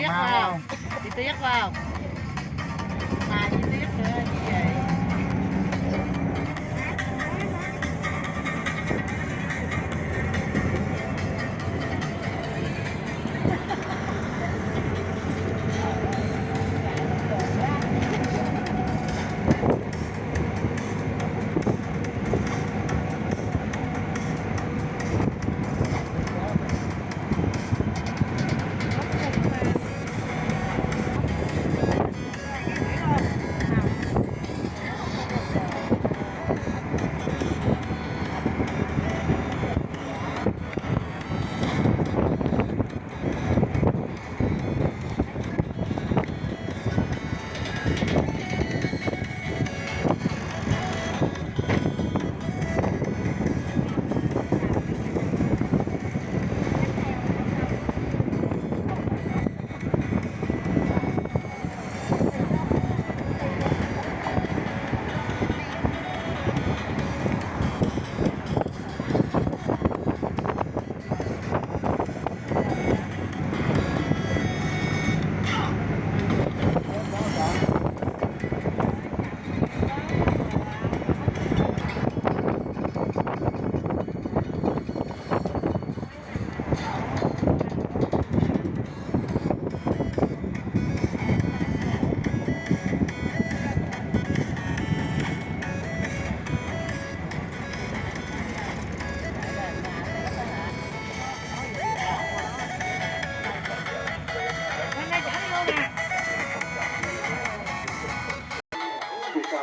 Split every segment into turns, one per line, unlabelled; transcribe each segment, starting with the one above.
tiếc vào. chị tiếc
vào.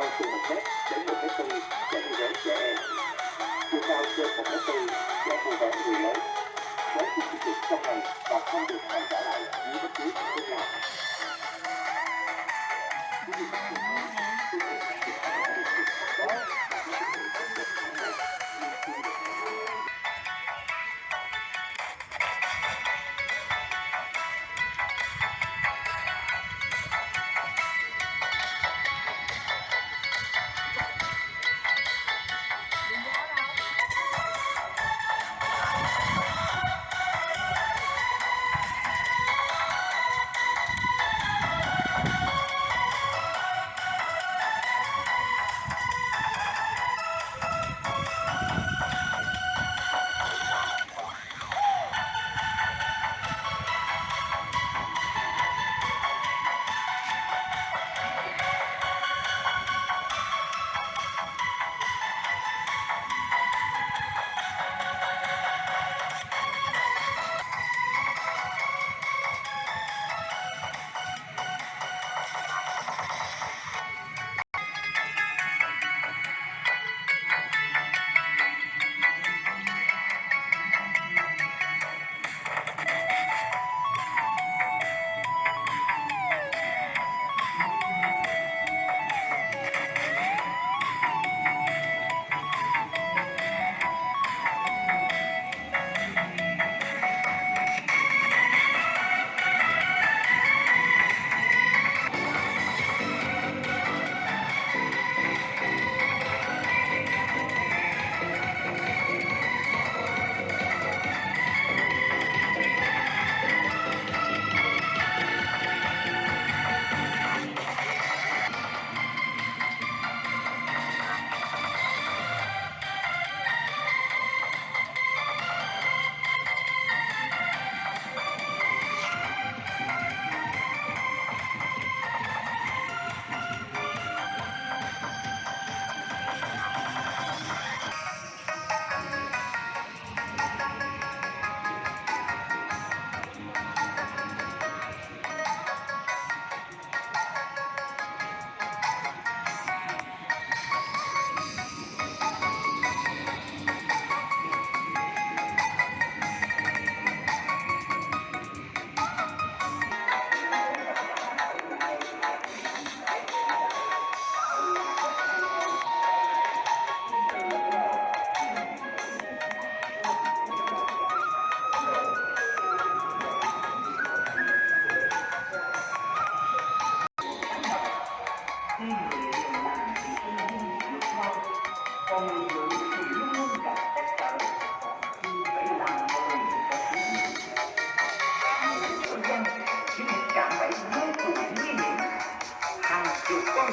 cao từ 1m đến 1m4 cho cô trẻ em, chiều cao trên 1m4 cho cô gái người lớn. Với sự sử dụng trong ngày và không được hoàn trả lại dưới bất cứ hình thức nào.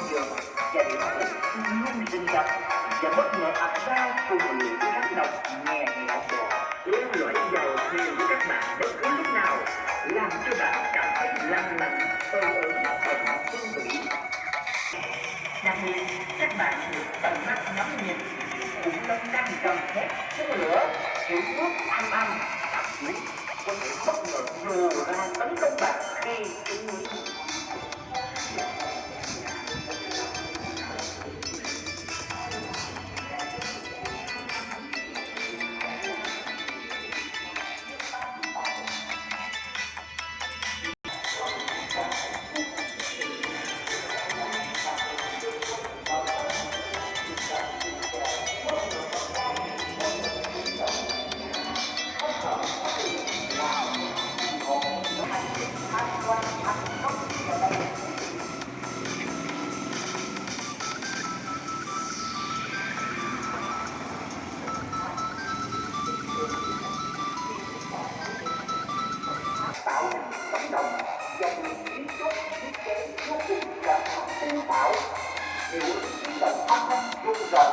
Chục con và điểm hụt luôn rình rập và bất ngờ ập ra cùng một lũ rắn độc nghe nhẹ bò leo lõi vào thuyền của các bạn bất cứ lúc nào, làm cho bạn cảm thấy lăn lạnh ơ ớn bận phương vị đặc biệt, các bạn được tận mắt ngắm nhìn khủng long đang gầm thét phun lửa những bước ăn ăn thậm chí có thể bất ngờ nhô ra tấn công bạn khi chúng rung rợn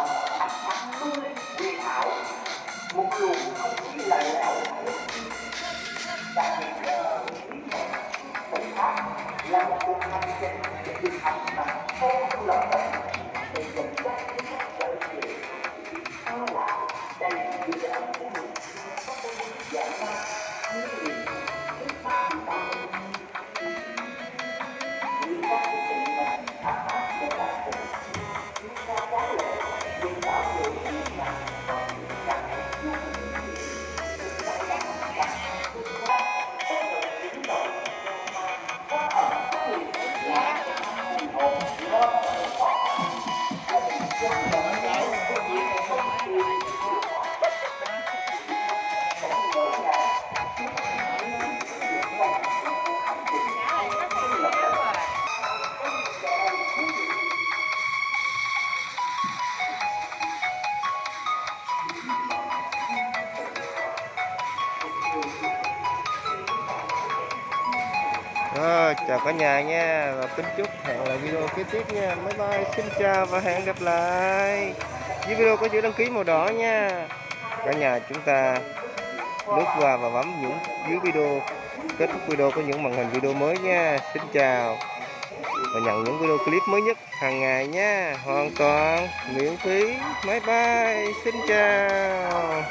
lung linh huyền ảo một luồng không khí lạnh lẽo đặc biệt là một cuộc hành trình được hành bằng không lòng
Rồi, chào cả nhà nha và kính chúc hẹn lại video kế tiếp nha. Bye bye, xin chào và hẹn gặp lại. Dưới video có chữ đăng ký màu đỏ nha. Cả nhà chúng ta lướt qua và bấm những dưới video kết thúc video có những màn hình video mới nha. Xin chào và nhận những video clip mới nhất hàng ngày nha. Hoàn toàn miễn phí. máy bay xin chào.